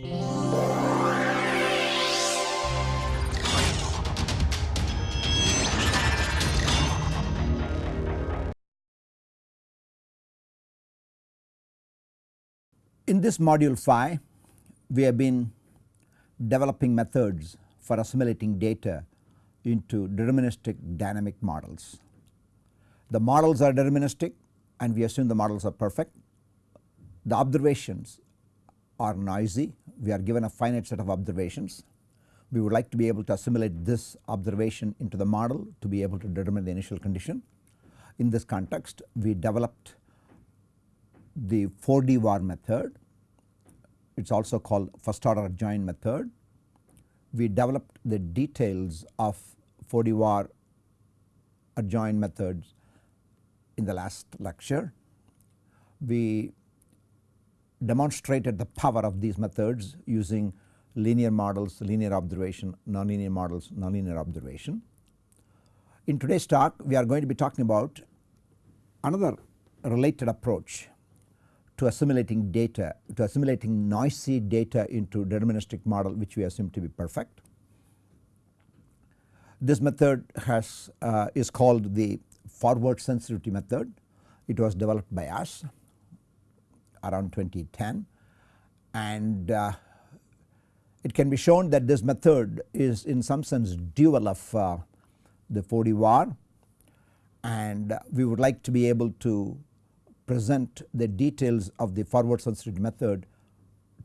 In this module 5 we have been developing methods for assimilating data into deterministic dynamic models. The models are deterministic and we assume the models are perfect. The observations are noisy we are given a finite set of observations. We would like to be able to assimilate this observation into the model to be able to determine the initial condition. In this context we developed the 4D Var method it is also called first order adjoint method. We developed the details of 4D Var adjoint methods in the last lecture. We demonstrated the power of these methods using linear models, linear observation, nonlinear models, nonlinear observation. In today's talk we are going to be talking about another related approach to assimilating data to assimilating noisy data into deterministic model which we assume to be perfect. This method has uh, is called the forward sensitivity method. It was developed by us around 2010 and uh, it can be shown that this method is in some sense dual of uh, the 4D Var and we would like to be able to present the details of the forward sensitivity method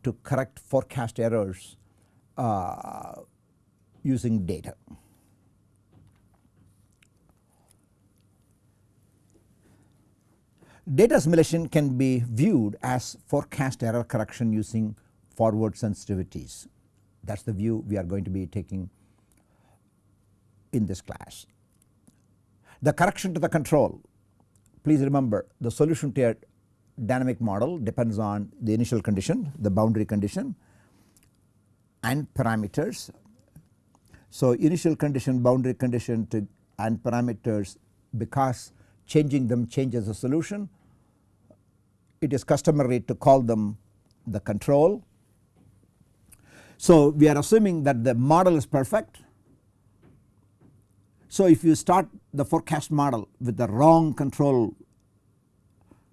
to correct forecast errors uh, using data. Data assimilation can be viewed as forecast error correction using forward sensitivities that is the view we are going to be taking in this class. The correction to the control please remember the solution to a dynamic model depends on the initial condition the boundary condition and parameters. So initial condition boundary condition and parameters because changing them changes the solution it is customary to call them the control. So we are assuming that the model is perfect so if you start the forecast model with the wrong control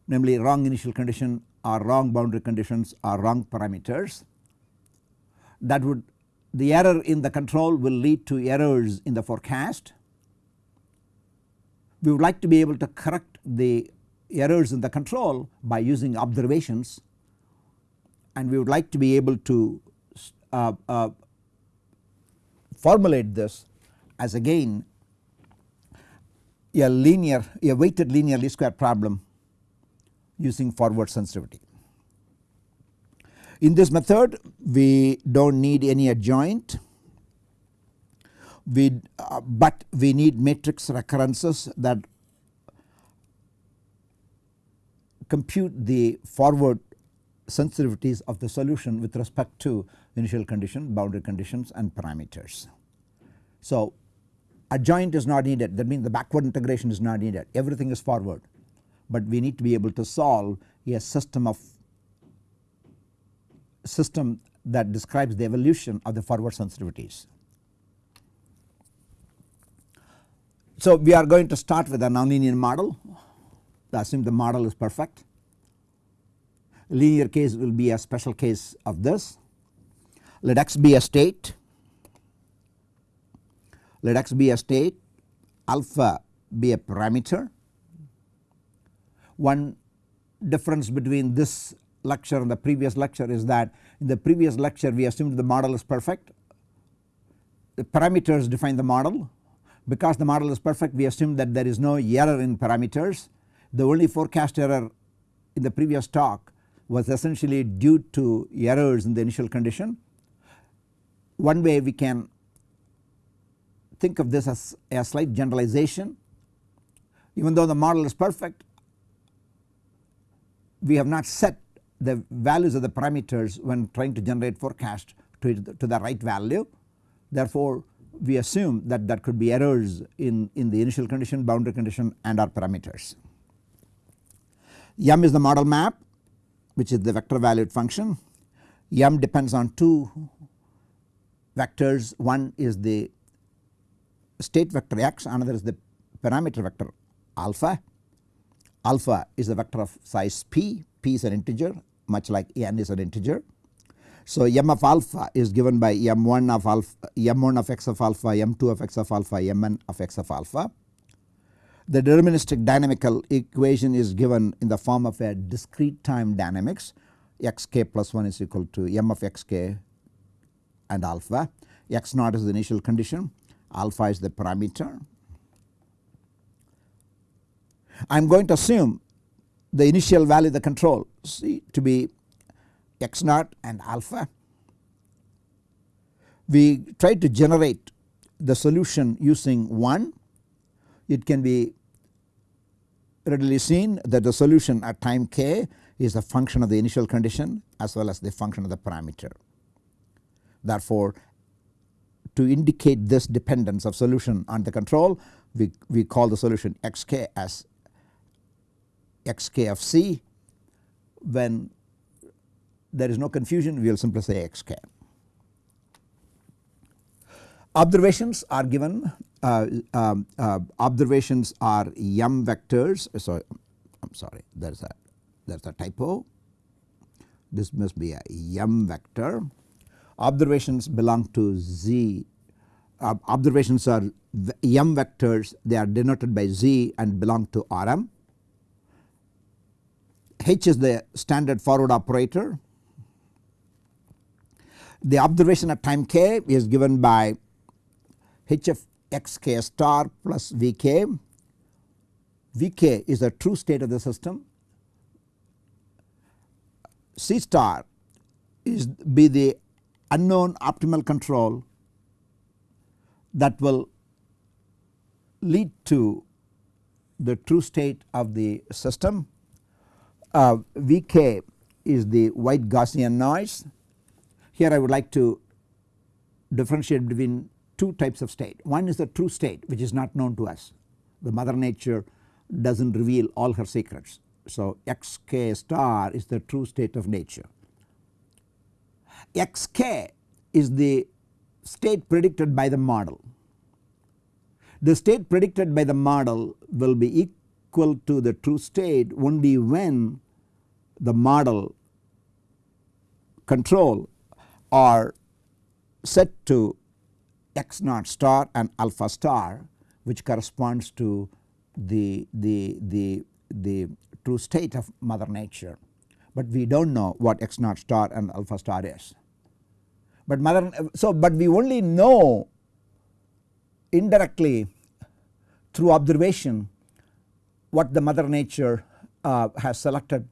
namely wrong initial condition or wrong boundary conditions or wrong parameters that would the error in the control will lead to errors in the forecast. We would like to be able to correct the errors in the control by using observations and we would like to be able to uh, uh, formulate this as again a linear a weighted linear least square problem using forward sensitivity. In this method we do not need any adjoint we uh, but we need matrix recurrences that compute the forward sensitivities of the solution with respect to initial condition, boundary conditions and parameters. So adjoint is not needed that means the backward integration is not needed everything is forward but we need to be able to solve a system of system that describes the evolution of the forward sensitivities. So we are going to start with a nonlinear model. Assume the model is perfect. Linear case will be a special case of this. Let x be a state. Let x be a state. Alpha be a parameter. One difference between this lecture and the previous lecture is that in the previous lecture we assumed the model is perfect. The parameters define the model because the model is perfect we assume that there is no error in parameters. The only forecast error in the previous talk was essentially due to errors in the initial condition. One way we can think of this as a slight generalization. Even though the model is perfect we have not set the values of the parameters when trying to generate forecast to, to the right value. Therefore we assume that there could be errors in, in the initial condition boundary condition and our parameters. M is the model map which is the vector valued function M depends on two vectors one is the state vector x another is the parameter vector alpha. Alpha is a vector of size p, p is an integer much like n is an integer. So m of alpha is given by m1 of alpha m1 of x of alpha m2 of x of alpha mn of x of alpha. The deterministic dynamical equation is given in the form of a discrete time dynamics xk plus 1 is equal to m of xk and alpha x naught is the initial condition alpha is the parameter. I am going to assume the initial value the control C to be x naught and alpha. We try to generate the solution using 1 it can be readily seen that the solution at time k is a function of the initial condition as well as the function of the parameter. Therefore, to indicate this dependence of solution on the control we, we call the solution xk as xk of c when there is no confusion we will simply say xk. Observations are given uh, um, uh, observations are m vectors so I am sorry there is a there is a typo this must be a m vector observations belong to z uh, observations are m vectors they are denoted by z and belong to Rm. H is the standard forward operator. The observation at time k is given by h of xk star plus vk. vk is the true state of the system. C star is be the unknown optimal control that will lead to the true state of the system. Uh, Vk is the white Gaussian noise. Here I would like to differentiate between two types of state. One is the true state which is not known to us. The mother nature does not reveal all her secrets. So xk star is the true state of nature. xk is the state predicted by the model. The state predicted by the model will be equal to the true state only when the model control are set to x naught star and alpha star which corresponds to the, the, the, the true state of mother nature, but we do not know what x naught star and alpha star is. But mother so but we only know indirectly through observation what the mother nature uh, has selected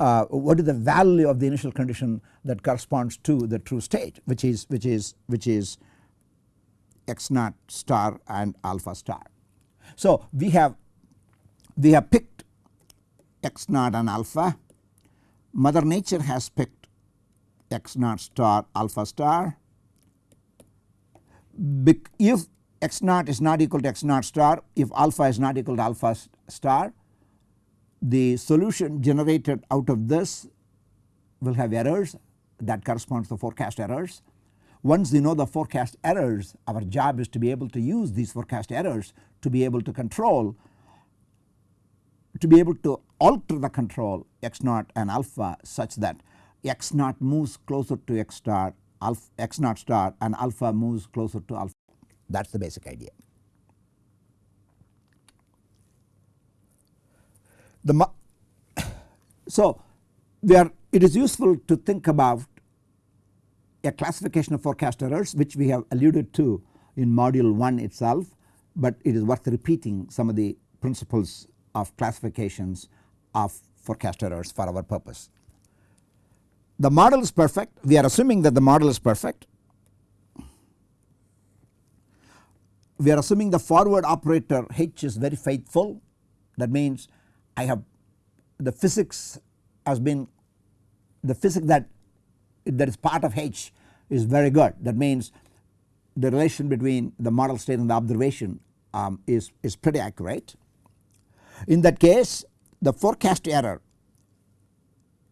uh, what is the value of the initial condition that corresponds to the true state which is which is which is x naught star and alpha star. So we have we have picked x naught and alpha mother nature has picked x naught star alpha star. If x naught is not equal to x naught star if alpha is not equal to alpha star the solution generated out of this will have errors that corresponds to forecast errors. Once we know the forecast errors our job is to be able to use these forecast errors to be able to control to be able to alter the control x naught and alpha such that x naught moves closer to x star alpha x naught star and alpha moves closer to alpha that is the basic idea. The so it is useful to think about a classification of forecast errors which we have alluded to in module 1 itself, but it is worth repeating some of the principles of classifications of forecast errors for our purpose. The model is perfect. We are assuming that the model is perfect. We are assuming the forward operator H is very faithful. That means I have the physics has been the physics that that is part of H is very good that means the relation between the model state and the observation um, is, is pretty accurate. In that case the forecast error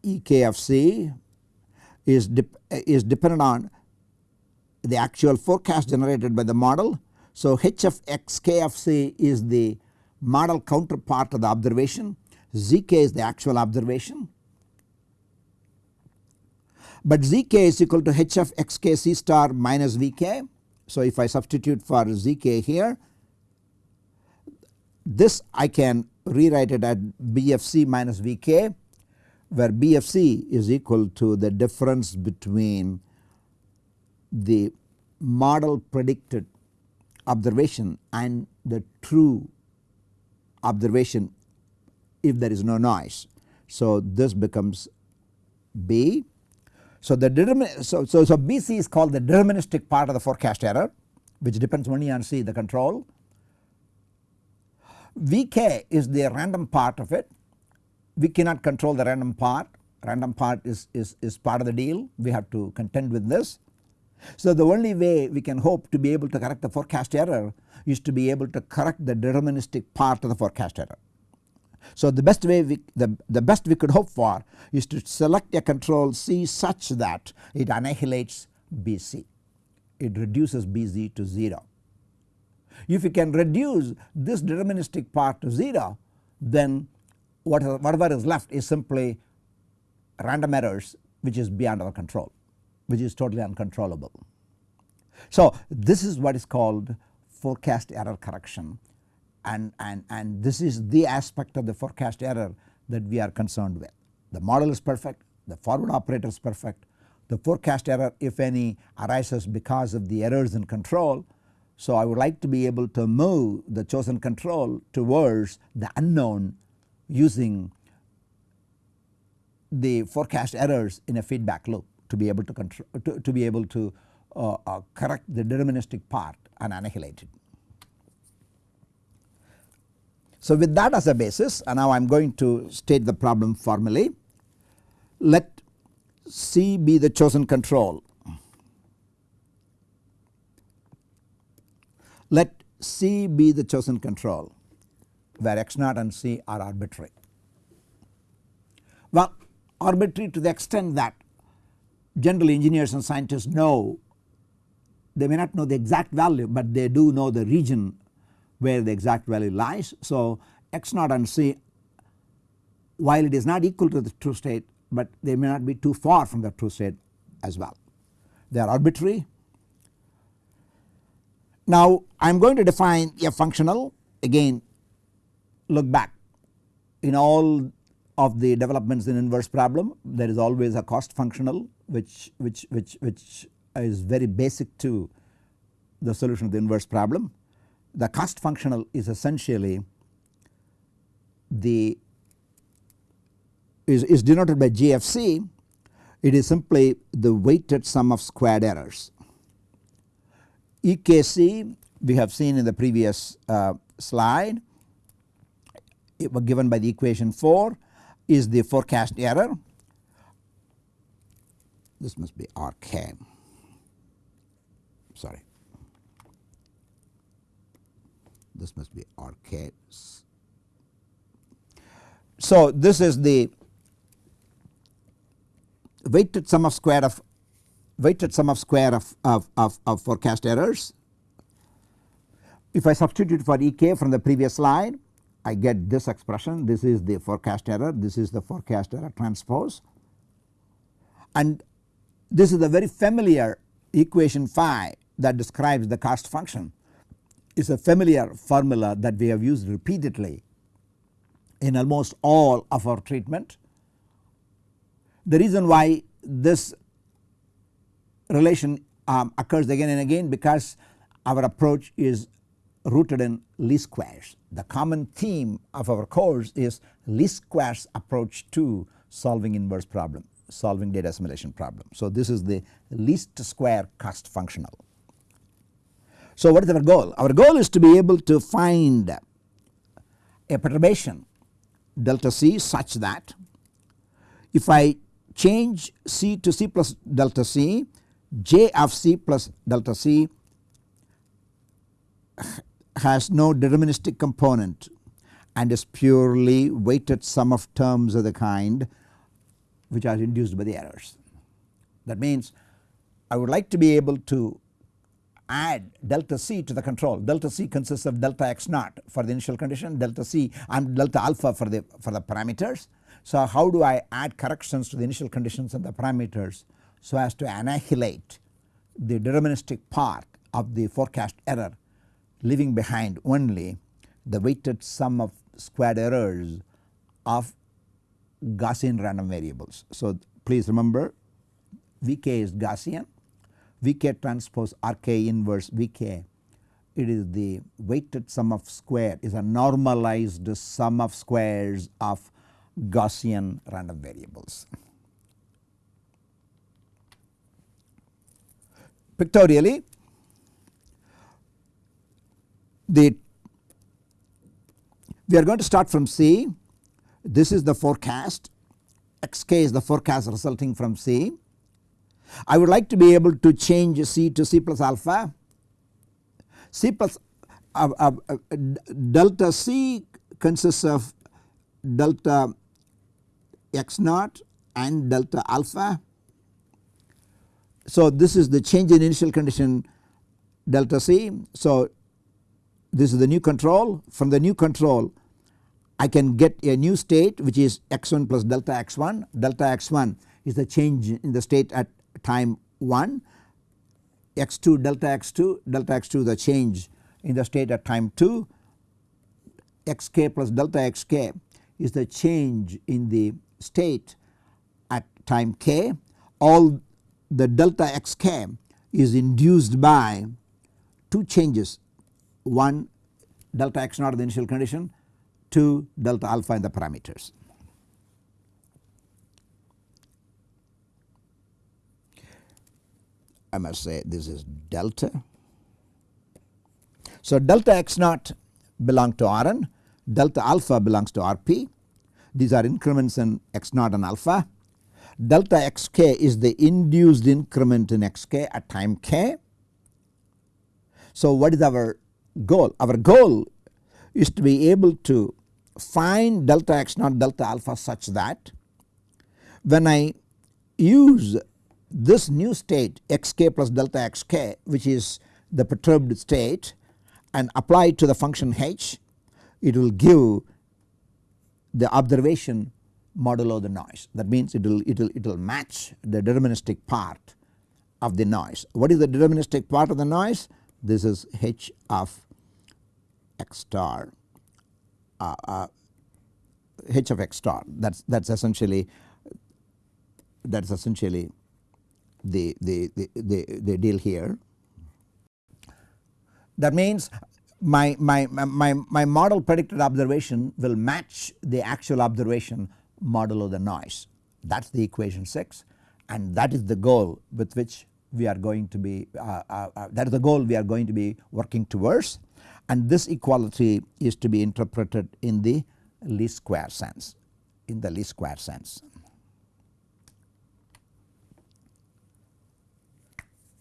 EKFC is, is dependent on the actual forecast generated by the model. So, h of x k of c is the model counterpart of the observation, zk is the actual observation. But zk is equal to h of xk c star minus vk. So, if I substitute for zk here this I can rewrite it at bfc minus vk where bfc is equal to the difference between the model predicted observation and the true observation if there is no noise. So, this becomes B. So, the determin so, so, so BC is called the deterministic part of the forecast error which depends only on C the control. Vk is the random part of it we cannot control the random part random part is, is, is part of the deal we have to contend with this. So the only way we can hope to be able to correct the forecast error is to be able to correct the deterministic part of the forecast error. So the best way we the, the best we could hope for is to select a control C such that it annihilates BC it reduces BZ to 0. If you can reduce this deterministic part to 0 then whatever is left is simply random errors which is beyond our control which is totally uncontrollable. So this is what is called forecast error correction and, and, and this is the aspect of the forecast error that we are concerned with. The model is perfect, the forward operator is perfect, the forecast error if any arises because of the errors in control. So I would like to be able to move the chosen control towards the unknown using the forecast errors in a feedback loop to be able to control to, to be able to uh, uh, correct the deterministic part and annihilate it. So with that as a basis and now I am going to state the problem formally. Let C be the chosen control. Let C be the chosen control where x naught and C are arbitrary. Well arbitrary to the extent that generally engineers and scientists know they may not know the exact value but they do know the region where the exact value lies. So x naught and c while it is not equal to the true state but they may not be too far from the true state as well. They are arbitrary. Now I am going to define a functional again look back in all of the developments in inverse problem there is always a cost functional which which which which is very basic to the solution of the inverse problem. The cost functional is essentially the is, is denoted by GFC it is simply the weighted sum of squared errors. EKC we have seen in the previous uh, slide it was given by the equation 4 is the forecast error this must be RK sorry. This must be RK. So this is the weighted sum of square of weighted sum of square of, of, of, of forecast errors. If I substitute for Ek from the previous slide I get this expression. This is the forecast error. This is the forecast error transpose. And this is the very familiar equation phi that describes the cost function is a familiar formula that we have used repeatedly in almost all of our treatment. The reason why this relation um, occurs again and again because our approach is rooted in least squares. The common theme of our course is least squares approach to solving inverse problem, solving data assimilation problem. So this is the least square cost functional. So what is our goal? Our goal is to be able to find a perturbation delta c such that if I change c to c plus delta c j of c plus delta c has no deterministic component and is purely weighted sum of terms of the kind which are induced by the errors. That means I would like to be able to add delta c to the control. Delta c consists of delta x naught for the initial condition, delta c and delta alpha for the for the parameters. So how do I add corrections to the initial conditions and the parameters so as to annihilate the deterministic part of the forecast error leaving behind only the weighted sum of squared errors of Gaussian random variables. So please remember Vk is Gaussian Vk transpose Rk inverse Vk it is the weighted sum of square is a normalized sum of squares of Gaussian random variables. Pictorially the we are going to start from C this is the forecast xk is the forecast resulting from C. I would like to be able to change C to C plus alpha C plus uh, uh, uh, delta C consists of delta x naught and delta alpha. So this is the change in initial condition delta C. So this is the new control from the new control I can get a new state which is x1 plus delta x1 delta x1 is the change in the state at time 1 x2 delta x2 delta x2 the change in the state at time 2 xk plus delta xk is the change in the state at time k. All the delta xk is induced by two changes. One delta x naught the initial condition 2 delta alpha in the parameters. I must say this is delta. So delta x naught belong to Rn, delta alpha belongs to Rp. These are increments in x naught and alpha. Delta xk is the induced increment in xk at time k. So what is our goal? Our goal is to be able to find delta x naught delta alpha such that when I use this new state xk plus delta xk which is the perturbed state and apply to the function h it will give the observation modulo the noise that means it will it will it will match the deterministic part of the noise. What is the deterministic part of the noise? This is h of x star h of x star. That's that's essentially that's essentially the, the, the, the, the deal here. That means my, my, my, my model predicted observation will match the actual observation modulo the noise. That is the equation 6 and that is the goal with which we are going to be uh, uh, uh, that is the goal we are going to be working towards and this equality is to be interpreted in the least square sense in the least square sense.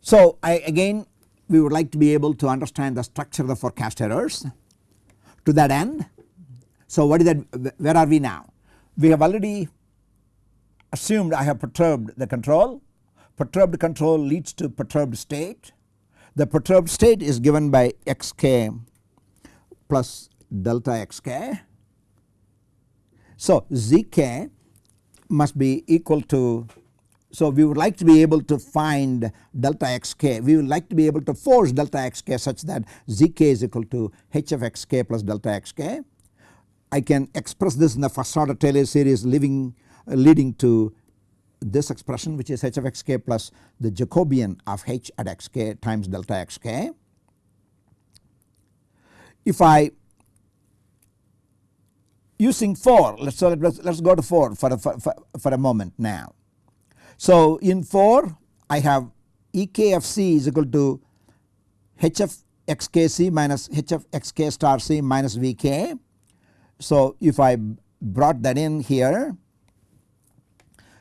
So I again we would like to be able to understand the structure of the forecast errors to that end. So what is that where are we now? We have already assumed I have perturbed the control perturbed control leads to perturbed state. The perturbed state is given by xk plus delta xk. So zk must be equal to so we would like to be able to find delta xk we would like to be able to force delta xk such that zk is equal to h of xk plus delta xk. I can express this in the first order Taylor series leaving, uh, leading to this expression which is h of xk plus the Jacobian of h at xk times delta xk. If I using 4 let's so let's, let's go to 4 for a, for, for a moment now. So in 4 I have EKFC is equal to h of xkc minus h of xk star c minus vk. So if I brought that in here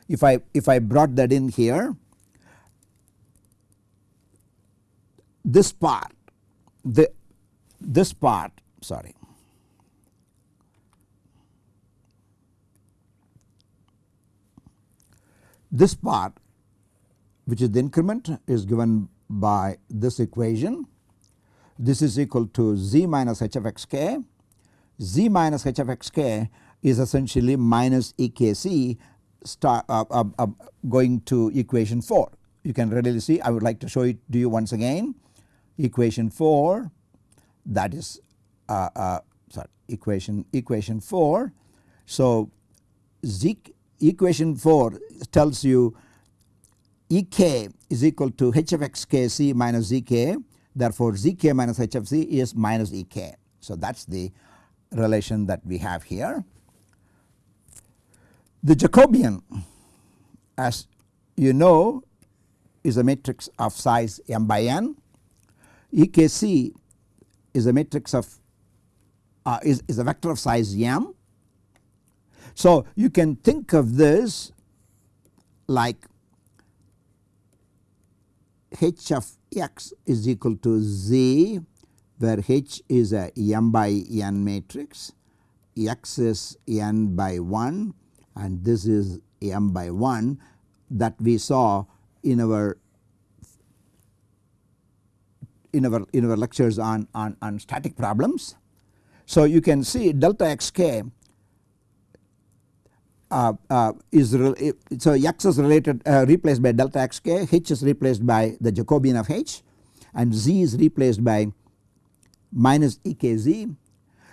if I if I brought that in here this part the this part sorry this part which is the increment is given by this equation. This is equal to z minus h of x k. z minus h of x k is essentially minus EKC star, uh, uh, uh, going to equation 4. You can readily see I would like to show it to you once again equation 4 that is uh, uh, sorry equation equation 4. So z equation 4 tells you Ek is equal to h of x k c minus zk therefore zk minus h of c is minus Ek. So that is the relation that we have here. The Jacobian as you know is a matrix of size m by n. EKC is a matrix of uh, is, is a vector of size m. So you can think of this like h of x is equal to z where h is a m by n matrix, x is n by 1 and this is m by 1 that we saw in our in our in our lectures on, on, on static problems. So you can see delta xk uh, uh, is so x is related uh, replaced by delta xk, h is replaced by the Jacobian of h and z is replaced by minus ekz.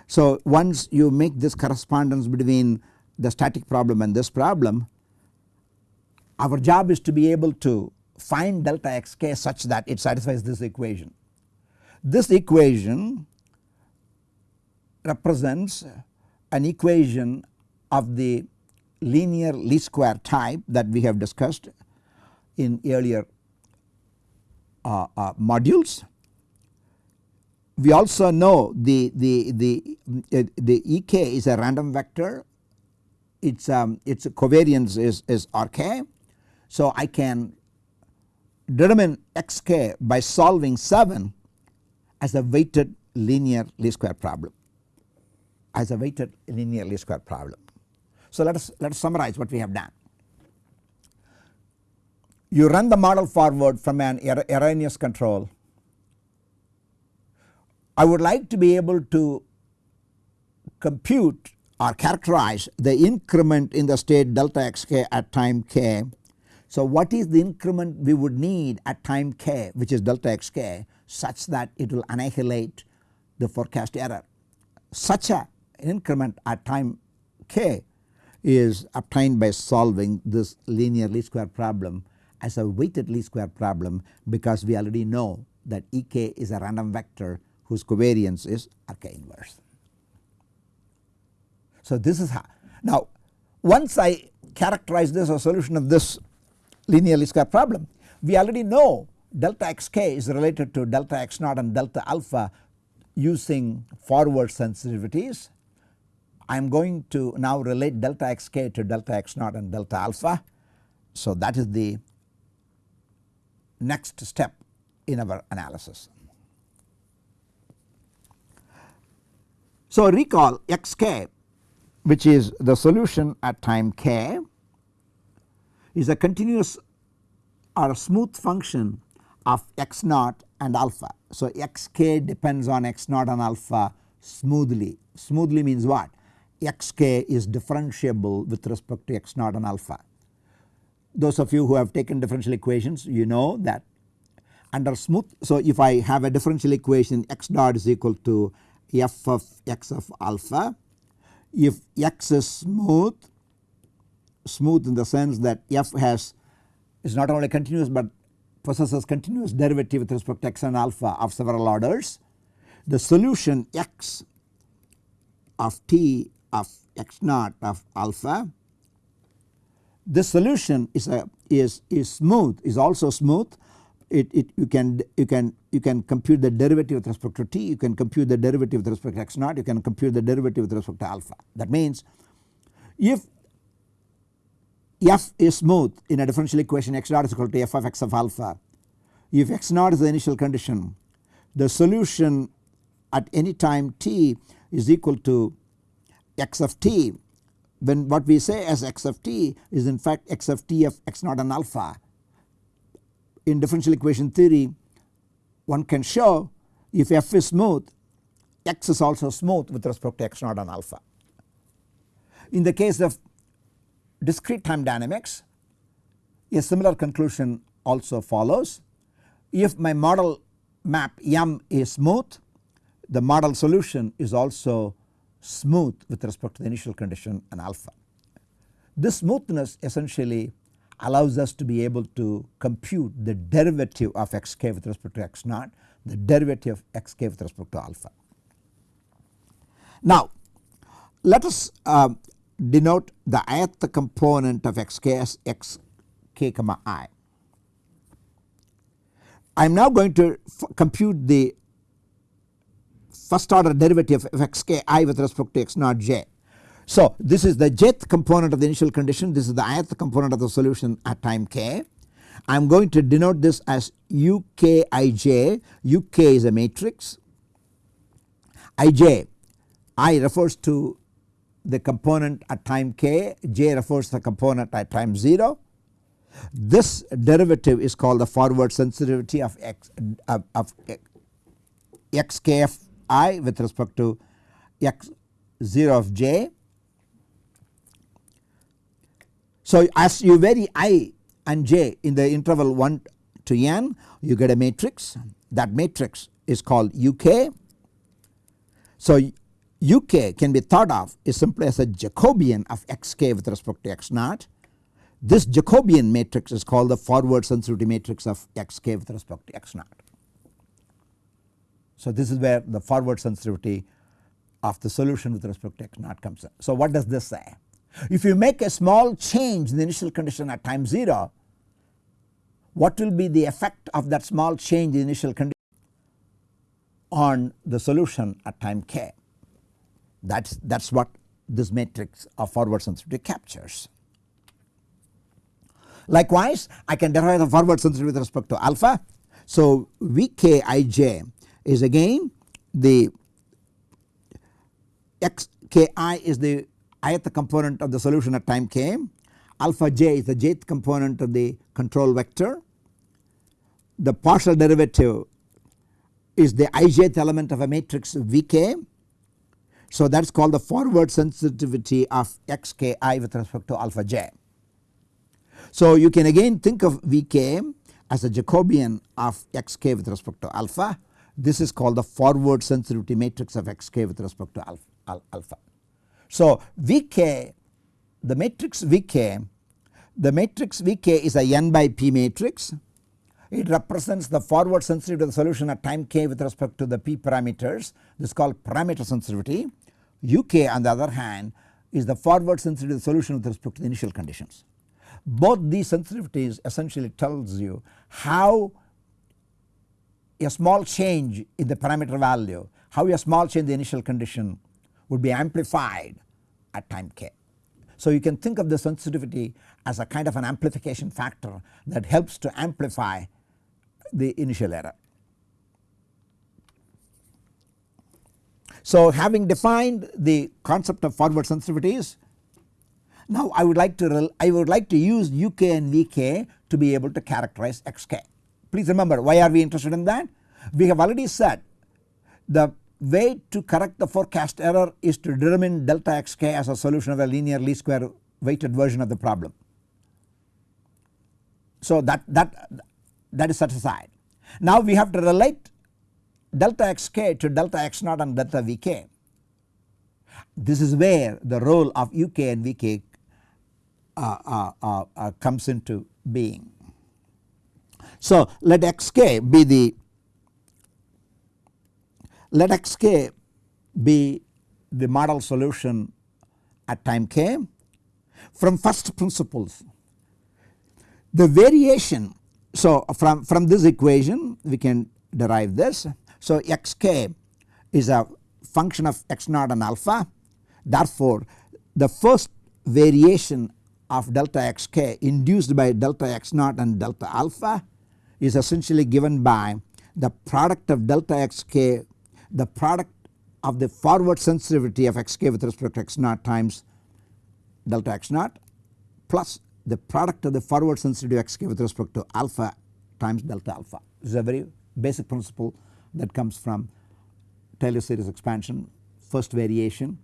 So once you make this correspondence between the static problem and this problem our job is to be able to find delta xk such that it satisfies this equation. This equation represents an equation of the linear least square type that we have discussed in earlier uh, uh, modules. We also know the, the, the, uh, the Ek is a random vector its, um, its covariance is, is Rk. So I can determine xk by solving 7 as a weighted linear least square problem as a weighted linear least square problem. So let us let us summarize what we have done. You run the model forward from an er, erroneous control. I would like to be able to compute or characterize the increment in the state delta xk at time k. So what is the increment we would need at time k which is delta xk such that it will annihilate the forecast error. Such a increment at time k is obtained by solving this linear least square problem as a weighted least square problem because we already know that Ek is a random vector whose covariance is Rk inverse. So this is how now once I characterize this or solution of this linear least square problem we already know delta xk is related to delta x naught and delta alpha using forward sensitivities I am going to now relate delta xk to delta x naught and delta alpha. So that is the next step in our analysis. So recall xk which is the solution at time k is a continuous or a smooth function of x naught and alpha. So xk depends on x naught and alpha smoothly. Smoothly means what? xk is differentiable with respect to x naught and alpha. Those of you who have taken differential equations you know that under smooth. So if I have a differential equation x dot is equal to f of x of alpha if x is smooth smooth in the sense that f has is not only continuous but possesses continuous derivative with respect to x and alpha of several orders. The solution x of t of x naught of alpha. This solution is a is is smooth is also smooth. It, it you can you can you can compute the derivative with respect to t you can compute the derivative with respect to x naught you can compute the derivative with respect to alpha. That means if f is smooth in a differential equation x naught is equal to f of x of alpha if x naught is the initial condition the solution at any time t is equal to x of t when what we say as x of t is in fact x of t of x naught and alpha in differential equation theory one can show if f is smooth x is also smooth with respect to x naught and alpha. In the case of discrete time dynamics a similar conclusion also follows. If my model map M is smooth the model solution is also smooth with respect to the initial condition and alpha. This smoothness essentially allows us to be able to compute the derivative of xk with respect to x naught the derivative of xk with respect to alpha. Now let us uh, denote the ith component of xk xk comma i. I am now going to compute the first order derivative of xk i with respect to x naught j. So this is the jth component of the initial condition this is the ith component of the solution at time k. I am going to denote this as ukij uk is a matrix ij i refers to the component at time k j refers to the component at time 0. This derivative is called the forward sensitivity of x of, of xkf i with respect to x 0 of j So as you vary i and j in the interval 1 to n you get a matrix that matrix is called uk. So uk can be thought of is simply as a Jacobian of xk with respect to x naught. This Jacobian matrix is called the forward sensitivity matrix of xk with respect to x naught. So this is where the forward sensitivity of the solution with respect to x naught comes in. So what does this say? If you make a small change in the initial condition at time 0 what will be the effect of that small change in initial condition on the solution at time k that is that is what this matrix of forward sensitivity captures. Likewise I can derive the forward sensitivity with respect to alpha. So Vkij is again the xki is the ith component of the solution at time k, alpha j is the jth component of the control vector. The partial derivative is the ijth element of a matrix Vk. So that is called the forward sensitivity of xki with respect to alpha j. So you can again think of Vk as a Jacobian of xk with respect to alpha. This is called the forward sensitivity matrix of xk with respect to alpha. So Vk the matrix Vk the matrix Vk is a n by p matrix it represents the forward sensitivity of the solution at time k with respect to the p parameters this is called parameter sensitivity. Uk on the other hand is the forward sensitivity solution with respect to the initial conditions. Both these sensitivities essentially tells you how a small change in the parameter value how a small change in the initial condition would be amplified at time k. So you can think of the sensitivity as a kind of an amplification factor that helps to amplify the initial error. So having defined the concept of forward sensitivities now I would like to I would like to use UK and VK to be able to characterize XK. Please remember why are we interested in that? We have already said the way to correct the forecast error is to determine delta xk as a solution of a linear least square weighted version of the problem. So that, that, that is set aside. Now we have to relate delta xk to delta x naught and delta vk. This is where the role of uk and vk uh, uh, uh, uh, comes into being. So let xk be the let xk be the model solution at time k from first principles. The variation so from, from this equation we can derive this. So xk is a function of x naught and alpha therefore the first variation of delta xk induced by delta x naught and delta alpha is essentially given by the product of delta xk the product of the forward sensitivity of xk with respect to x naught times delta x naught plus the product of the forward sensitivity of xk with respect to alpha times delta alpha. This is a very basic principle that comes from Taylor series expansion first variation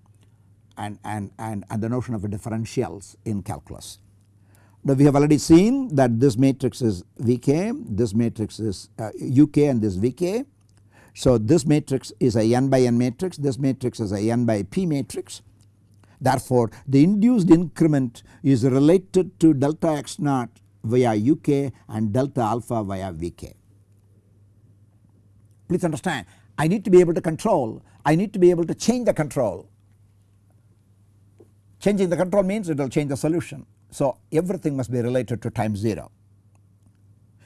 and, and, and, and the notion of differentials in calculus. Now we have already seen that this matrix is Vk, this matrix is uh, Uk and this Vk. So this matrix is a n by n matrix, this matrix is a n by p matrix. Therefore the induced increment is related to delta x naught via Uk and delta alpha via Vk. Please understand I need to be able to control, I need to be able to change the control. Changing the control means it will change the solution. So everything must be related to time 0.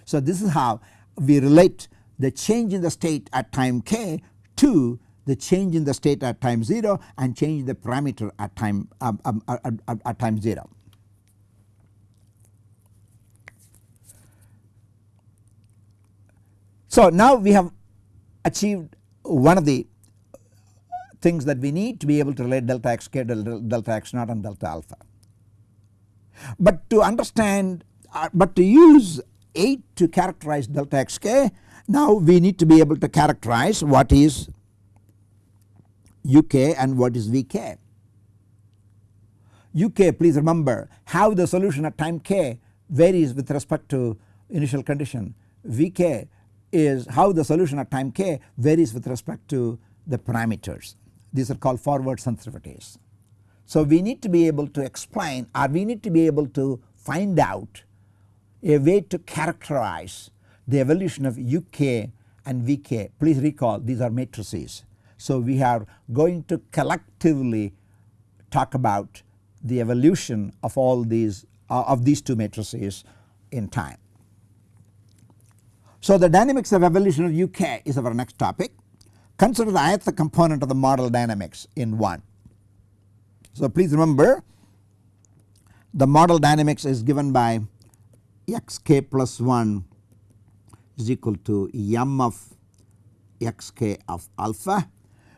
So this is how we relate the change in the state at time k to the change in the state at time 0 and change the parameter at time um, um, at, at, at time 0. So now we have achieved one of the things that we need to be able to relate delta x k delta x naught and delta alpha. But to understand uh, but to use 8 to characterize delta xk now we need to be able to characterize what is uk and what is vk. uk please remember how the solution at time k varies with respect to initial condition vk is how the solution at time k varies with respect to the parameters these are called forward sensitivities. So we need to be able to explain or we need to be able to find out a way to characterize the evolution of UK and VK. Please recall these are matrices. So we are going to collectively talk about the evolution of all these uh, of these two matrices in time. So the dynamics of evolution of UK is our next topic. Consider the ith component of the model dynamics in 1. So please remember the model dynamics is given by xk plus 1 is equal to m of xk of alpha.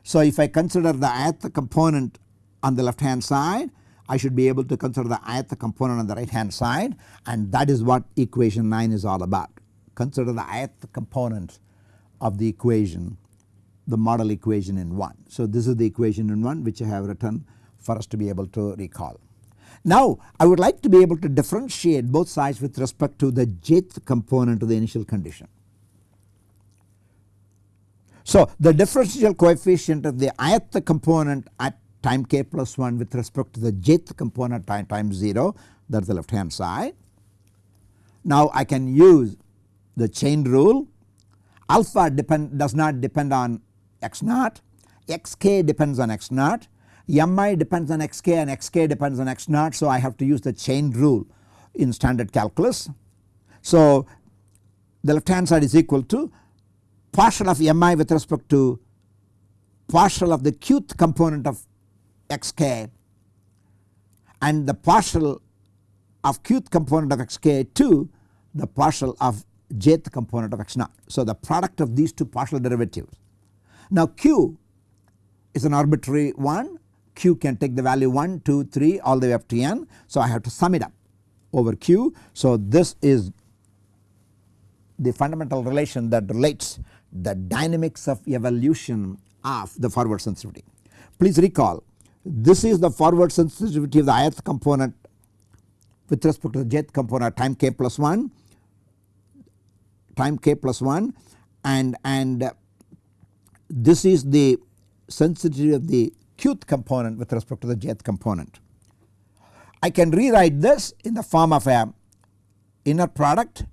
So if I consider the ith component on the left hand side I should be able to consider the ith component on the right hand side and that is what equation 9 is all about. Consider the ith component of the equation the model equation in 1. So this is the equation in 1 which I have written for us to be able to recall. Now I would like to be able to differentiate both sides with respect to the jth component of the initial condition. So the differential coefficient of the ith component at time k plus 1 with respect to the jth component time time 0 that is the left hand side. Now I can use the chain rule. Alpha depend does not depend on x naught. Xk depends on x naught. Mi depends on xk and xk depends on x naught so I have to use the chain rule in standard calculus. So the left hand side is equal to partial of mi with respect to partial of the qth component of xk and the partial of qth component of xk to the partial of jth component of x naught. So the product of these two partial derivatives. Now q is an arbitrary one q can take the value 1, 2, 3 all the way up to n. So I have to sum it up over q. So this is the fundamental relation that relates the dynamics of evolution of the forward sensitivity. Please recall this is the forward sensitivity of the ith component with respect to the jth component time k plus 1 time k plus 1 and and this is the sensitivity of the qth component with respect to the jth component. I can rewrite this in the form of a inner product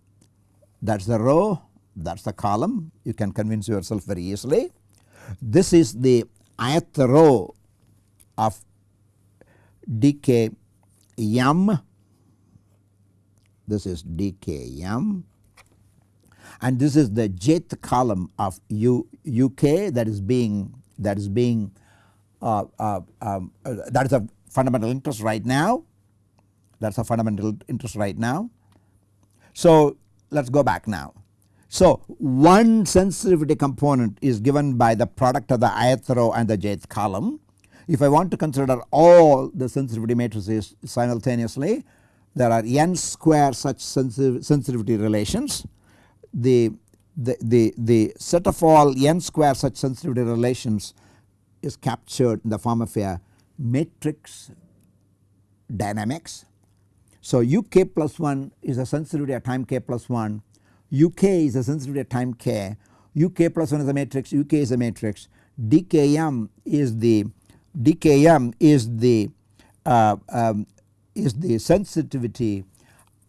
that is the row that is the column you can convince yourself very easily. This is the ith row of dk m this is dk m and this is the jth column of u uk that is being that is being uh, uh, um, uh, that is a fundamental interest right now that is a fundamental interest right now. So let us go back now. So one sensitivity component is given by the product of the ith row and the jth column. If I want to consider all the sensitivity matrices simultaneously there are n square such sensitivity relations the, the, the, the set of all n square such sensitivity relations is captured in the form of a matrix dynamics. So uk plus 1 is a sensitivity at time k plus 1, uk is a sensitivity at time k, uk plus 1 is a matrix, uk is a matrix, dkm is the dkm is the uh, um, is the sensitivity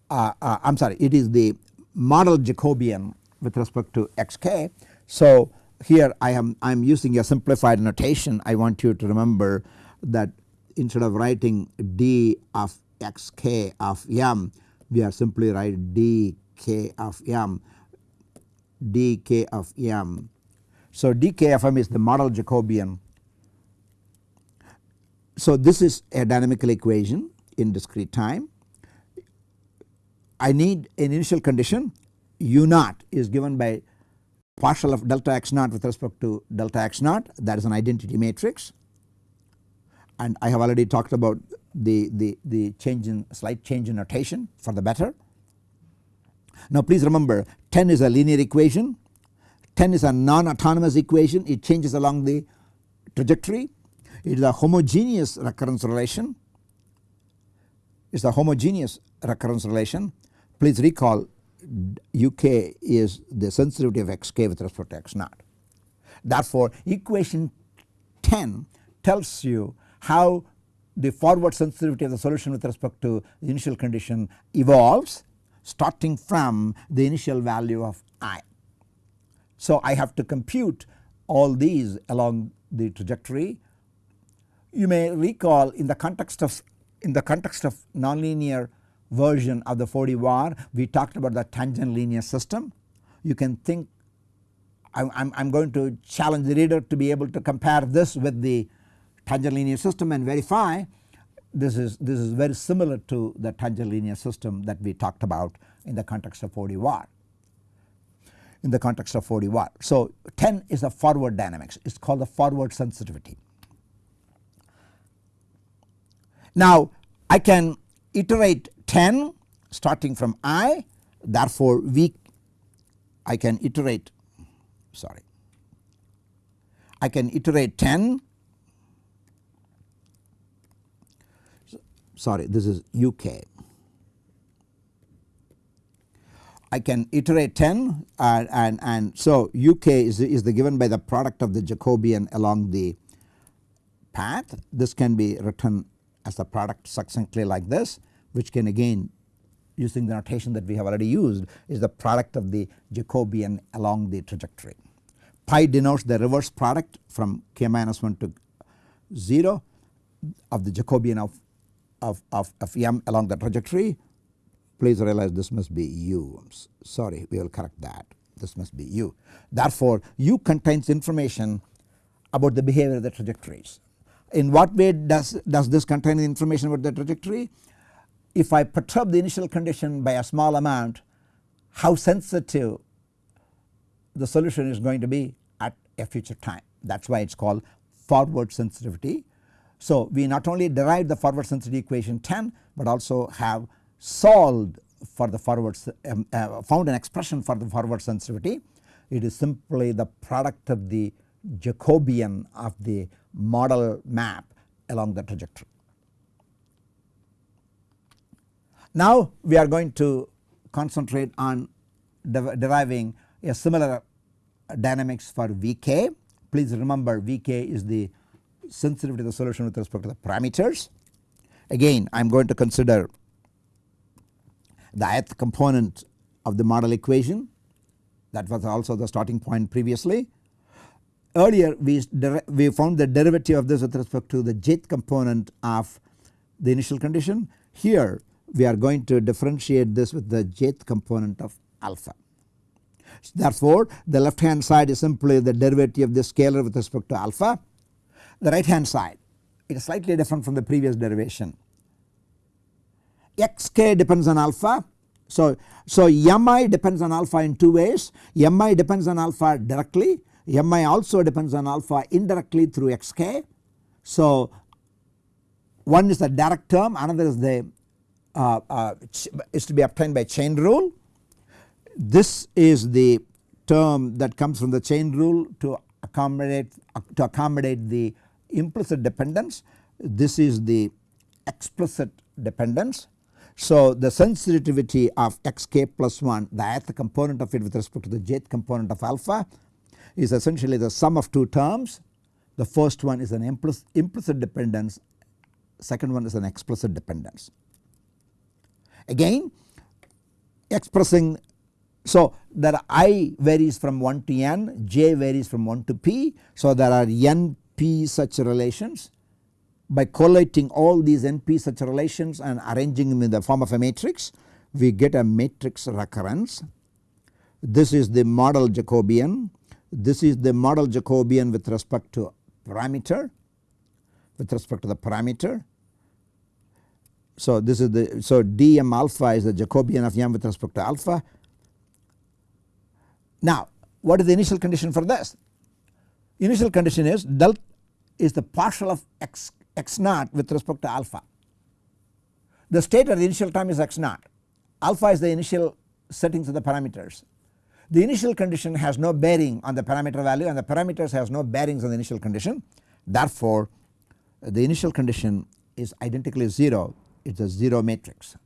uh, uh, I am sorry it is the model Jacobian with respect to xk. So here I am I am using a simplified notation I want you to remember that instead of writing d of xk of m we are simply write dk of m dk of m. So dk of m is the model Jacobian. So this is a dynamical equation in discrete time. I need an initial condition. U naught is given by partial of delta x naught with respect to delta x naught. That is an identity matrix. And I have already talked about the, the, the change in slight change in notation for the better. Now please remember 10 is a linear equation, 10 is a non-autonomous equation. It changes along the trajectory, it is a homogeneous recurrence relation, it is a homogeneous recurrence relation. Please recall uk is the sensitivity of xk with respect to x naught. Therefore equation 10 tells you how the forward sensitivity of the solution with respect to the initial condition evolves starting from the initial value of i. So I have to compute all these along the trajectory. You may recall in the context of in the context of nonlinear version of the 4D VAR we talked about the tangent linear system. You can think I am going to challenge the reader to be able to compare this with the tangent linear system and verify this is this is very similar to the tangent linear system that we talked about in the context of 4D VAR in the context of 4D VAR. So 10 is a forward dynamics it is called the forward sensitivity. Now I can iterate 10 starting from i therefore we I can iterate sorry I can iterate 10 sorry this is UK. I can iterate 10 uh, and, and so UK is, is the given by the product of the Jacobian along the path. This can be written as the product succinctly like this which can again using the notation that we have already used is the product of the Jacobian along the trajectory. Pi denotes the reverse product from k minus 1 to 0 of the Jacobian of of, of, of m along the trajectory please realize this must be u sorry we will correct that this must be u. Therefore u contains information about the behavior of the trajectories. In what way does, does this contain information about the trajectory? If I perturb the initial condition by a small amount how sensitive the solution is going to be at a future time that is why it is called forward sensitivity so we not only derived the forward sensitivity equation 10 but also have solved for the forward um, uh, found an expression for the forward sensitivity. It is simply the product of the Jacobian of the model map along the trajectory. Now we are going to concentrate on de deriving a similar dynamics for Vk. Please remember Vk is the sensitivity of the solution with respect to the parameters. Again I am going to consider the ith component of the model equation that was also the starting point previously. Earlier we, we found the derivative of this with respect to the jth component of the initial condition. Here we are going to differentiate this with the jth component of alpha. Therefore the left hand side is simply the derivative of the scalar with respect to alpha the right hand side it is slightly different from the previous derivation. xk depends on alpha. So, so mi depends on alpha in two ways mi depends on alpha directly mi also depends on alpha indirectly through xk. So one is the direct term another is the uh, uh, is to be obtained by chain rule. this is the term that comes from the chain rule to accommodate to accommodate the implicit dependence. This is the explicit dependence. So the sensitivity of xk plus 1 the ith component of it with respect to the jth component of alpha is essentially the sum of two terms. The first one is an implicit dependence second one is an explicit dependence. Again expressing so there i varies from 1 to n, j varies from 1 to p. So there are n p such relations by collating all these n p such relations and arranging them in the form of a matrix we get a matrix recurrence. This is the model Jacobian, this is the model Jacobian with respect to parameter with respect to the parameter. So this is the so dm alpha is the Jacobian of m with respect to alpha now what is the initial condition for this? Initial condition is del is the partial of x, x naught with respect to alpha. The state at the initial time is x naught, alpha is the initial settings of the parameters. The initial condition has no bearing on the parameter value and the parameters has no bearings on the initial condition. Therefore, the initial condition is identically 0 it is a 0 matrix.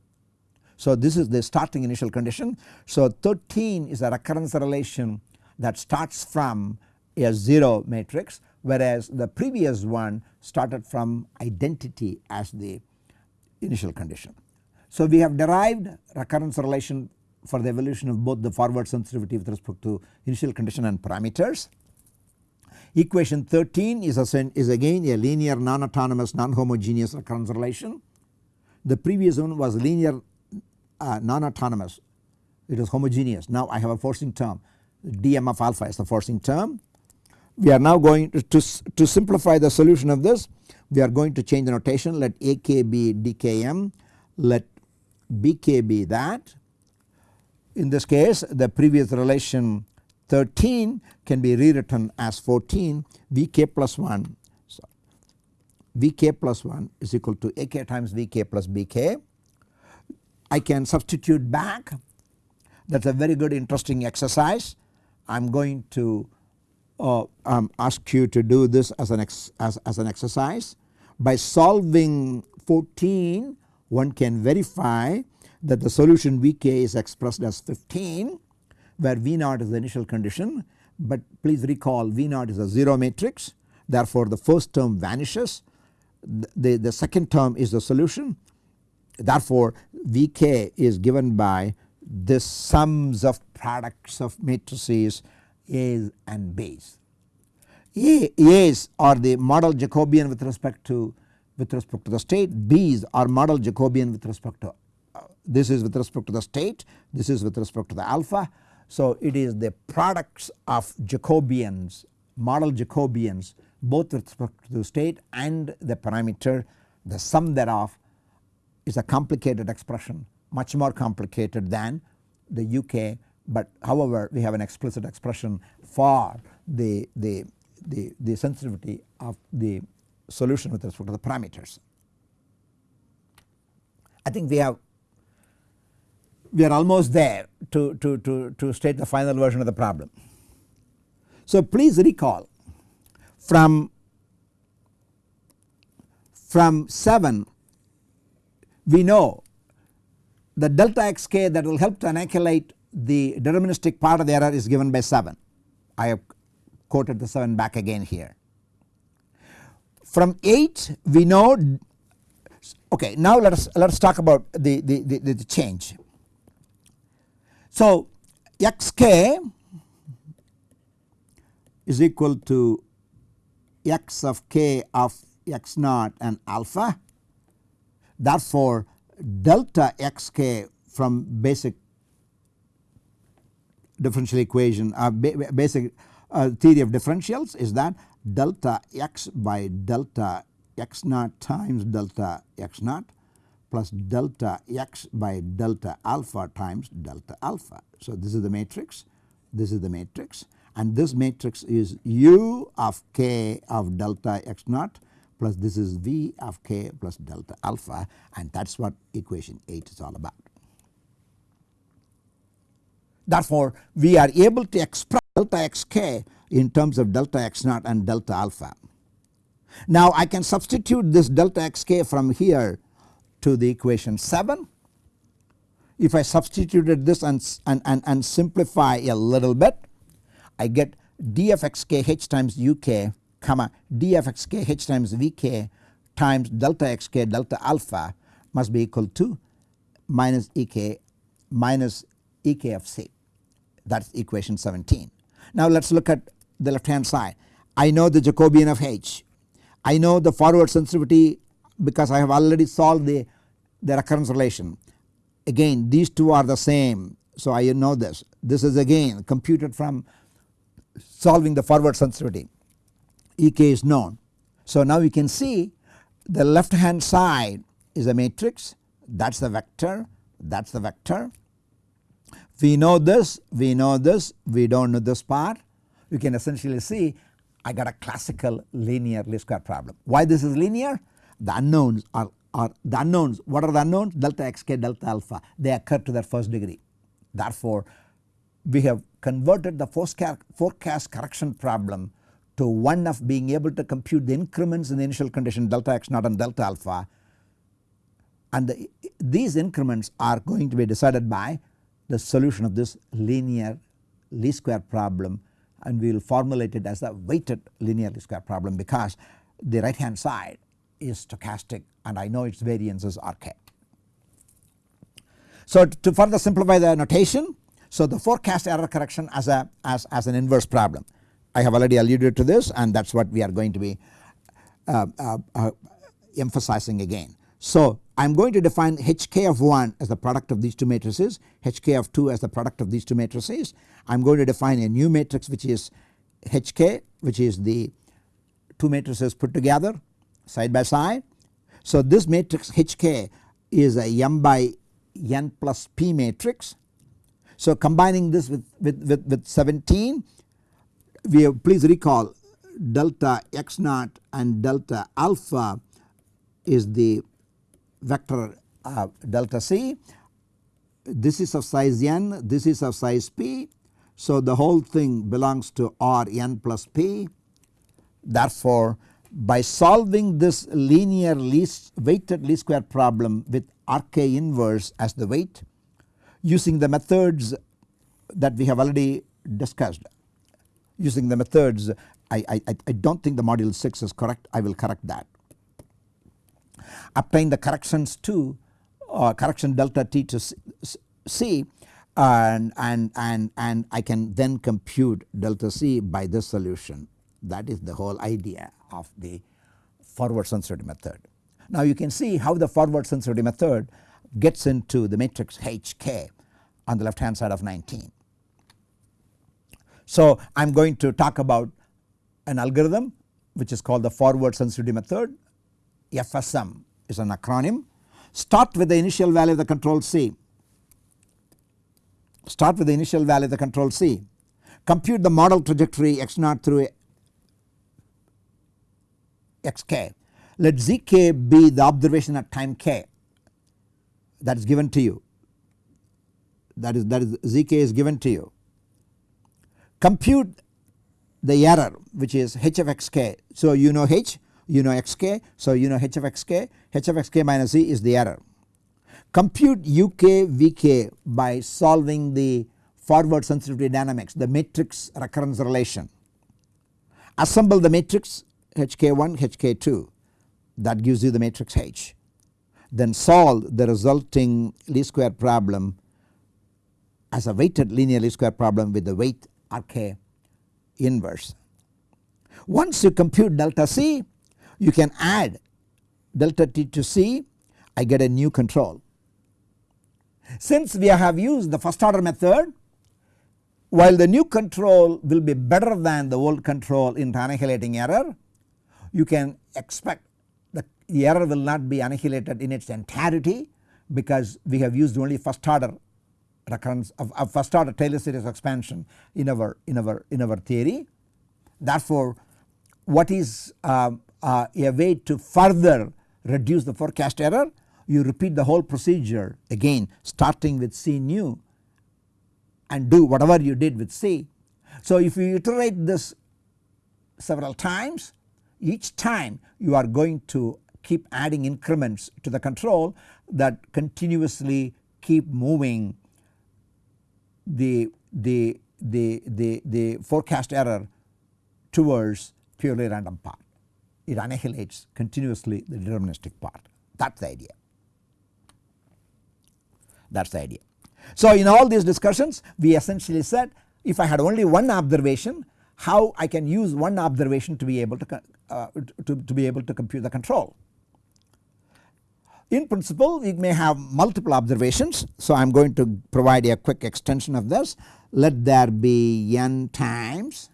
So this is the starting initial condition. So 13 is a recurrence relation that starts from a 0 matrix whereas the previous one started from identity as the initial condition. So we have derived recurrence relation for the evolution of both the forward sensitivity with respect to initial condition and parameters. Equation 13 is, a, is again a linear non-autonomous non-homogeneous recurrence relation. The previous one was linear uh, non-autonomous it was homogeneous. Now I have a forcing term dm of alpha is the forcing term. We are now going to, to, to simplify the solution of this we are going to change the notation let ak be dkm let bk be that. In this case the previous relation 13 can be rewritten as 14 vk plus 1 so vk plus 1 is equal to ak times vk plus bk I can substitute back. That is a very good interesting exercise. I am going to uh, um, ask you to do this as an, as, as an exercise. By solving 14 one can verify that the solution Vk is expressed as 15 where V0 is the initial condition. But please recall V0 is a 0 matrix. Therefore the first term vanishes the, the second term is the solution Therefore, Vk is given by the sums of products of matrices A's and B's. A, A's are the model Jacobian with respect to with respect to the state, B's are model Jacobian with respect to uh, this is with respect to the state, this is with respect to the alpha. So it is the products of Jacobians, model Jacobians both with respect to the state and the parameter the sum thereof is a complicated expression much more complicated than the UK but however we have an explicit expression for the, the, the, the sensitivity of the solution with respect to the parameters. I think we have we are almost there to, to, to, to state the final version of the problem. So please recall from from 7 we know the delta xk that will help to inoculate the deterministic part of the error is given by 7. I have quoted the 7 back again here. From 8 we know okay now let us let us talk about the, the, the, the change. So xk is equal to x of k of x naught and alpha. Therefore, delta xk from basic differential equation uh, ba basic uh, theory of differentials is that delta x by delta x naught times delta x naught plus delta x by delta alpha times delta alpha. So this is the matrix, this is the matrix and this matrix is u of k of delta x naught plus this is V of k plus delta alpha and that is what equation 8 is all about. Therefore, we are able to express delta xk in terms of delta x naught and delta alpha. Now I can substitute this delta xk from here to the equation 7. If I substituted this and, and, and, and simplify a little bit I get dfxk h times uk comma dfxk h times vk times delta xk delta alpha must be equal to minus ek minus ek of c that is equation 17. Now let us look at the left hand side. I know the Jacobian of H. I know the forward sensitivity because I have already solved the, the recurrence relation. Again these two are the same so I know this. This is again computed from solving the forward sensitivity. Ek is known. So now you can see the left hand side is a matrix that is the vector that is the vector. We know this we know this we do not know this part you can essentially see I got a classical linear least square problem. Why this is linear? The unknowns are, are the unknowns what are the unknowns delta xk delta alpha they occur to their first degree. Therefore we have converted the forecast correction problem to one of being able to compute the increments in the initial condition delta x naught and delta alpha and the, these increments are going to be decided by the solution of this linear least square problem and we will formulate it as a weighted linear least square problem because the right hand side is stochastic and I know its variances are k. So to further simplify the notation so the forecast error correction as a as, as an inverse problem I have already alluded to this and that is what we are going to be uh, uh, uh, emphasizing again. So I am going to define hk of 1 as the product of these two matrices, hk of 2 as the product of these two matrices. I am going to define a new matrix which is hk which is the two matrices put together side by side. So this matrix hk is a m by n plus p matrix. So combining this with, with, with, with 17 we have please recall delta x naught and delta alpha is the vector uh, delta c. This is of size n, this is of size p. So the whole thing belongs to R n plus p. Therefore by solving this linear least weighted least square problem with RK inverse as the weight using the methods that we have already discussed. Using the methods I, I, I do not think the module 6 is correct. I will correct that. Obtain the corrections to uh, correction delta t to c and, and, and, and I can then compute delta c by this solution. That is the whole idea of the forward sensitivity method. Now you can see how the forward sensitivity method gets into the matrix HK on the left hand side of 19. So I am going to talk about an algorithm which is called the forward sensitivity method FSM is an acronym. Start with the initial value of the control C. Start with the initial value of the control C. Compute the model trajectory x naught through xk. Let zk be the observation at time k that is given to you. That is that is zk is given to you. Compute the error which is h of xk. So you know h you know xk so you know h of xk h of xk minus e is the error. Compute uk vk by solving the forward sensitivity dynamics the matrix recurrence relation. Assemble the matrix hk1 hk2 that gives you the matrix H. Then solve the resulting least square problem as a weighted linear least square problem with the weight RK inverse. Once you compute delta C you can add delta t to c I get a new control. Since we have used the first order method while the new control will be better than the old control in annihilating error you can expect that the error will not be annihilated in its entirety because we have used only first order recurrence of, of first order Taylor series expansion in our in our in our theory. Therefore what is uh, uh, a way to further reduce the forecast error you repeat the whole procedure again starting with C new and do whatever you did with C. So if you iterate this several times each time you are going to keep adding increments to the control that continuously keep moving the, the, the, the, the forecast error towards purely random part. It annihilates continuously the deterministic part that is the idea that is the idea. So in all these discussions we essentially said if I had only one observation how I can use one observation to be able to, uh, to, to be able to compute the control. In principle we may have multiple observations so I am going to provide a quick extension of this. Let there be n times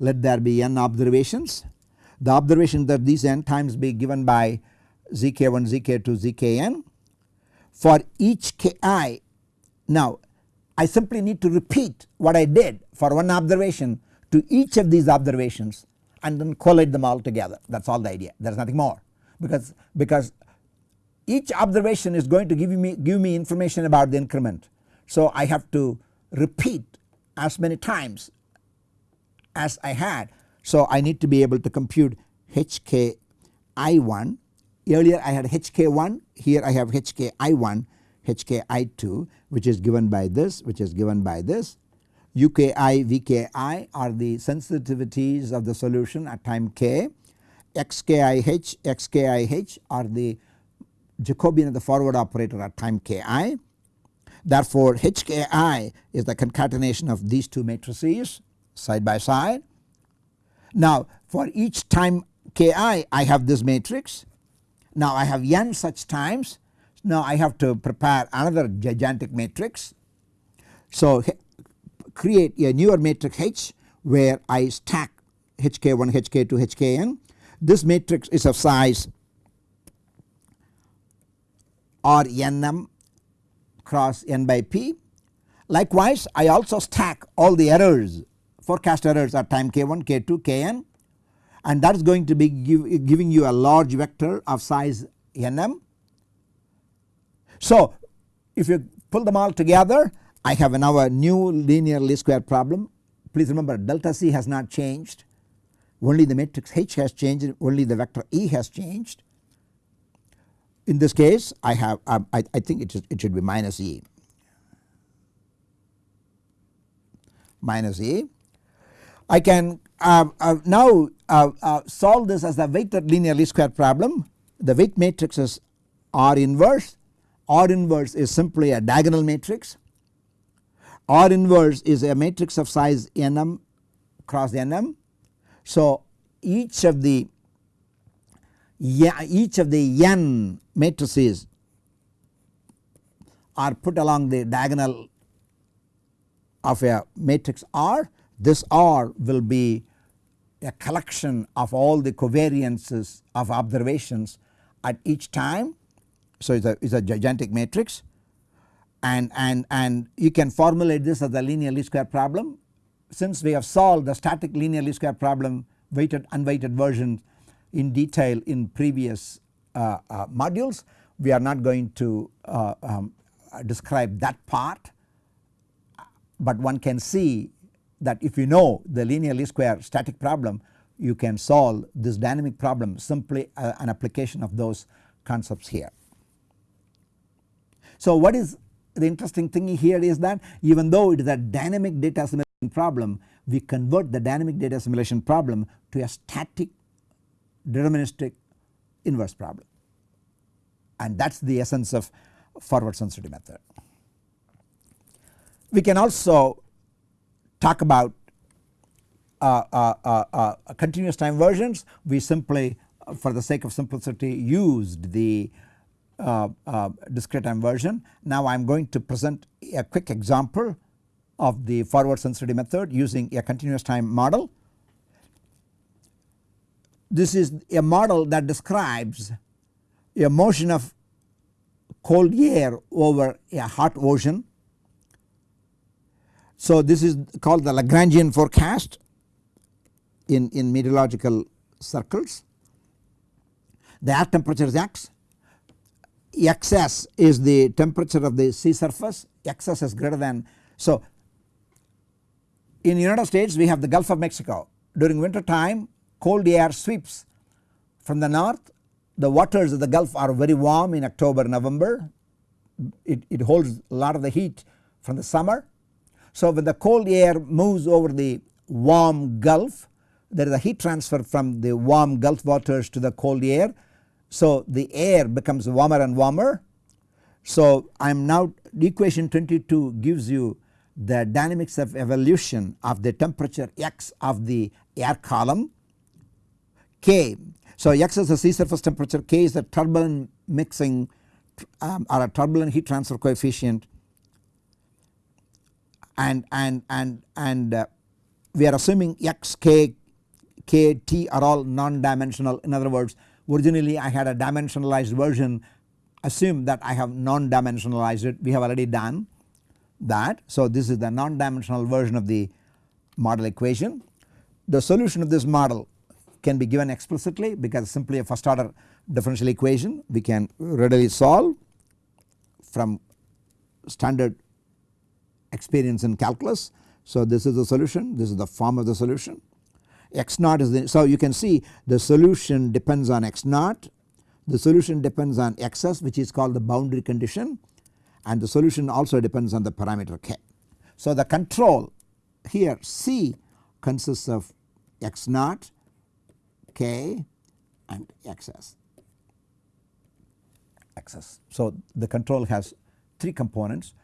let there be n observations. The observation that these n times be given by zk1 zk2 zkn. For each ki now I simply need to repeat what I did for one observation to each of these observations and then collate them all together. That is all the idea. There is nothing more. Because because each observation is going to give me give me information about the increment. So I have to repeat as many times as I had. So I need to be able to compute HK I1 earlier I had HK1 here I have HK I1 HK I2 which is given by this which is given by this UKI VKI are the sensitivities of the solution at time k XKIH XKIH are the Jacobian of the forward operator at time ki. Therefore HKI is the concatenation of these two matrices side by side. Now for each time ki I have this matrix. Now I have n such times. Now I have to prepare another gigantic matrix. So create a newer matrix H where I stack HK1, HK2, HKN. This matrix is of size or nm cross n by p. Likewise I also stack all the errors forecast errors at time k1, k2, kn and that is going to be give, giving you a large vector of size nm. So if you pull them all together I have now a new linear least square problem. Please remember delta c has not changed only the matrix H has changed only the vector E has changed. In this case I have um, I, I think it, it should be minus E minus E. I can uh, uh, now uh, uh solve this as a weighted linear least square problem. The weight matrix is R inverse. R inverse is simply a diagonal matrix R inverse is a matrix of size nm cross nm. So each of the each of the n matrices are put along the diagonal of a matrix R. This R will be a collection of all the covariances of observations at each time. So it is a, it's a gigantic matrix and, and, and you can formulate this as a linear least square problem. Since we have solved the static linear least square problem weighted unweighted version in detail in previous uh, uh, modules we are not going to uh, um, describe that part but one can see that if you know the linear least square static problem you can solve this dynamic problem simply uh, an application of those concepts here. So what is the interesting thing here is that even though it is a dynamic data assimilation problem we convert the dynamic data assimilation problem to a static deterministic inverse problem and that is the essence of forward sensitivity method. We can also talk about uh, uh, uh, uh continuous time versions we simply for the sake of simplicity used the uh, uh, discrete time version. Now I am going to present a quick example of the forward sensitivity method using a continuous time model. This is a model that describes a motion of cold air over a hot ocean. So this is called the Lagrangian forecast in, in meteorological circles. The air temperature is x xs is the temperature of the sea surface xs is greater than So in United States we have the Gulf of Mexico during winter time cold air sweeps from the north the waters of the Gulf are very warm in October November it, it holds a lot of the heat from the summer. So when the cold air moves over the warm Gulf there is a heat transfer from the warm Gulf waters to the cold air. So the air becomes warmer and warmer. So I am now equation 22 gives you the dynamics of evolution of the temperature x of the air column K. So x is the sea surface temperature, K is the turbulent mixing um, or a turbulent heat transfer coefficient and and and and uh, we are assuming x, k, k, t are all non-dimensional in other words originally I had a dimensionalized version assume that I have non-dimensionalized it we have already done that. So this is the non-dimensional version of the model equation. The solution of this model can be given explicitly because simply a first order differential equation we can readily solve from standard experience in calculus. So this is the solution this is the form of the solution x naught is the so you can see the solution depends on x naught the solution depends on xs which is called the boundary condition and the solution also depends on the parameter k. So the control here C consists of x naught k and xs xs. So the control has 3 components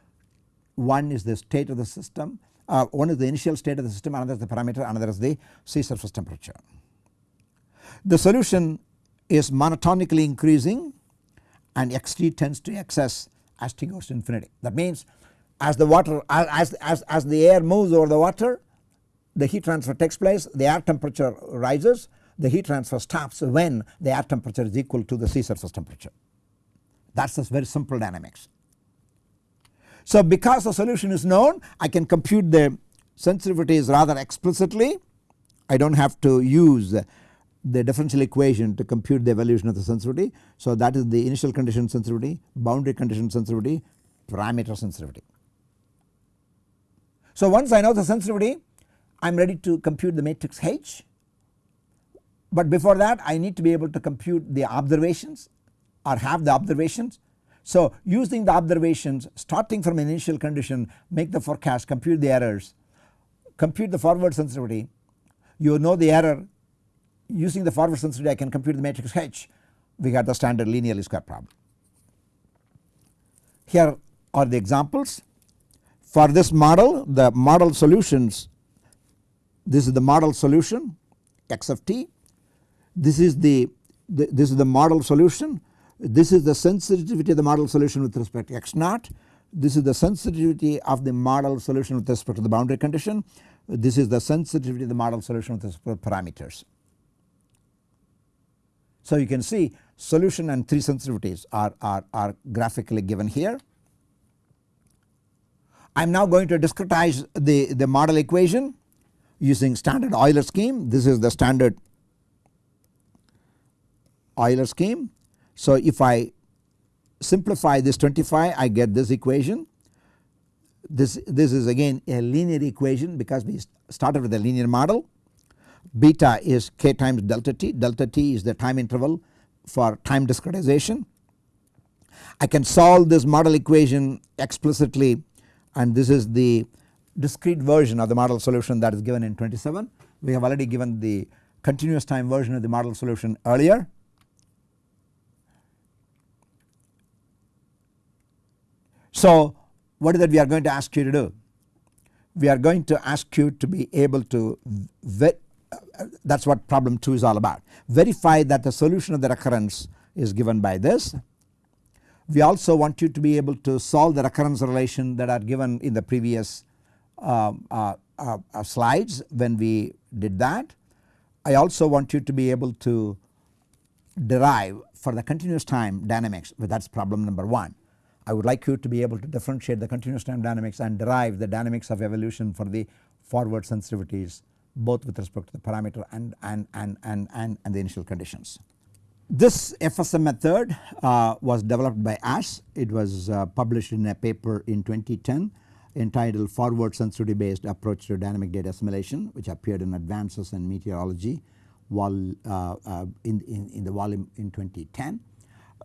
one is the state of the system uh, one is the initial state of the system another is the parameter another is the sea surface temperature. The solution is monotonically increasing and xt tends to xs as t goes to infinity that means as the water as, as, as the air moves over the water the heat transfer takes place the air temperature rises the heat transfer stops when the air temperature is equal to the sea surface temperature that is a very simple dynamics. So because the solution is known I can compute the sensitivities rather explicitly I do not have to use the differential equation to compute the evolution of the sensitivity. So that is the initial condition sensitivity, boundary condition sensitivity, parameter sensitivity. So once I know the sensitivity I am ready to compute the matrix H but before that I need to be able to compute the observations or have the observations. So using the observations starting from initial condition make the forecast compute the errors compute the forward sensitivity. You know the error. Using the forward sensitivity I can compute the matrix H. We got the standard linear square problem. Here are the examples. For this model the model solutions this is the model solution x of t this is the, the this is the model solution this is the sensitivity of the model solution with respect to x naught this is the sensitivity of the model solution with respect to the boundary condition this is the sensitivity of the model solution with respect to parameters. So you can see solution and 3 sensitivities are, are, are graphically given here. I am now going to discretize the, the model equation using standard Euler scheme. This is the standard Euler scheme. So if I simplify this 25 I get this equation. This, this is again a linear equation because we started with a linear model beta is k times delta t, delta t is the time interval for time discretization. I can solve this model equation explicitly and this is the discrete version of the model solution that is given in 27. We have already given the continuous time version of the model solution earlier. So what is that we are going to ask you to do? We are going to ask you to be able to that is what problem 2 is all about. Verify that the solution of the recurrence is given by this. We also want you to be able to solve the recurrence relation that are given in the previous um, uh, uh, uh, slides when we did that. I also want you to be able to derive for the continuous time dynamics that is problem number 1. I would like you to be able to differentiate the continuous time dynamics and derive the dynamics of evolution for the forward sensitivities both with respect to the parameter and, and, and, and, and, and the initial conditions. This FSM method uh, was developed by Ash it was uh, published in a paper in 2010 entitled Forward Sensitivity Based Approach to Dynamic Data Assimilation which appeared in Advances in Meteorology vol, uh, uh, in, in, in, the volume in 2010.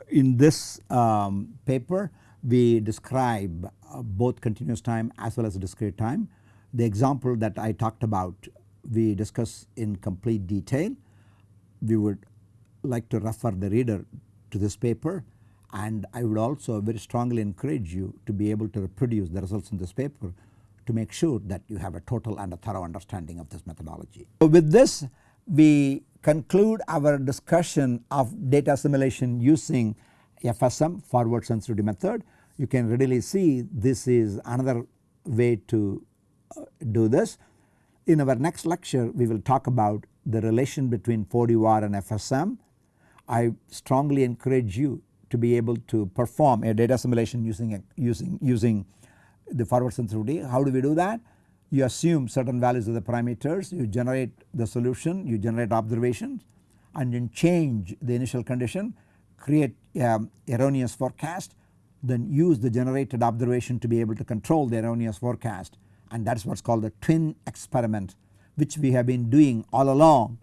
In this um, paper we describe uh, both continuous time as well as discrete time. The example that I talked about we discuss in complete detail. We would like to refer the reader to this paper and I would also very strongly encourage you to be able to reproduce the results in this paper to make sure that you have a total and a thorough understanding of this methodology. So with this we conclude our discussion of data assimilation using FSM forward sensitivity method. You can readily see this is another way to uh, do this. In our next lecture we will talk about the relation between 4D and FSM. I strongly encourage you to be able to perform a data assimilation using a, using using the forward sensitivity. How do we do that? You assume certain values of the parameters, you generate the solution, you generate observations and then change the initial condition, create um, erroneous forecast, then use the generated observation to be able to control the erroneous forecast and that is what is called the twin experiment which we have been doing all along.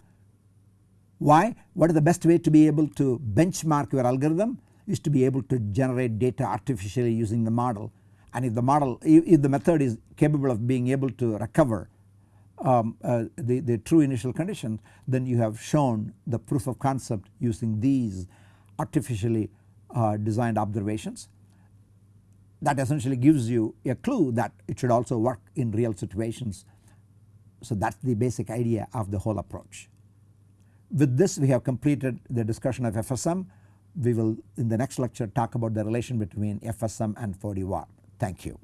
Why? What is the best way to be able to benchmark your algorithm is to be able to generate data artificially using the model and if the model if the method is capable of being able to recover um, uh, the, the true initial conditions then you have shown the proof of concept using these artificially uh, designed observations that essentially gives you a clue that it should also work in real situations. So that is the basic idea of the whole approach. With this we have completed the discussion of FSM. We will in the next lecture talk about the relation between FSM and 4D Thank you.